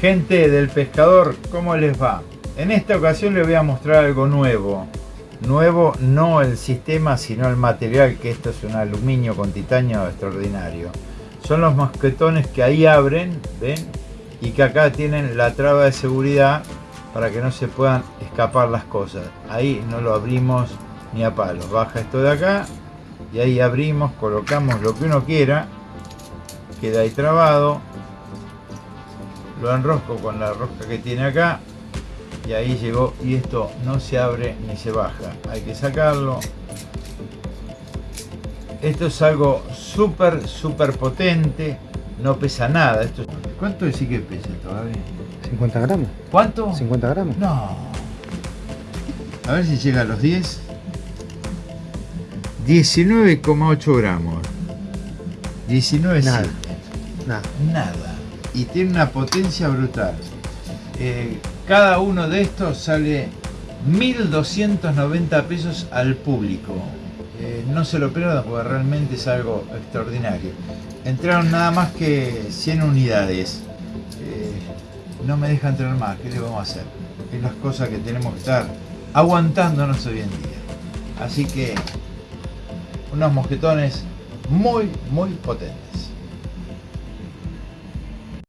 Gente del pescador, ¿cómo les va? En esta ocasión les voy a mostrar algo nuevo. Nuevo no el sistema, sino el material, que esto es un aluminio con titanio extraordinario. Son los mosquetones que ahí abren, ¿ven? Y que acá tienen la traba de seguridad para que no se puedan escapar las cosas. Ahí no lo abrimos ni a palos. Baja esto de acá y ahí abrimos, colocamos lo que uno quiera. Queda ahí trabado. Lo enrosco con la rosca que tiene acá. Y ahí llegó y esto no se abre ni se baja. Hay que sacarlo. Esto es algo súper súper potente. No pesa nada. Esto ¿cuánto decís que pesa todavía? 50 gramos ¿cuánto? 50 gramos no. A ver si llega a los 10 19,8 gramos. 19 nada. nada. Nada y tiene una potencia brutal eh, cada uno de estos sale 1.290 pesos al público. Eh, no se lo pierdan porque realmente es algo extraordinario. Entraron nada más que 100 unidades. Eh, no me deja entrar más, ¿qué le vamos a hacer? Es las cosas que tenemos que estar aguantándonos hoy en día. Así que unos mosquetones muy, muy potentes.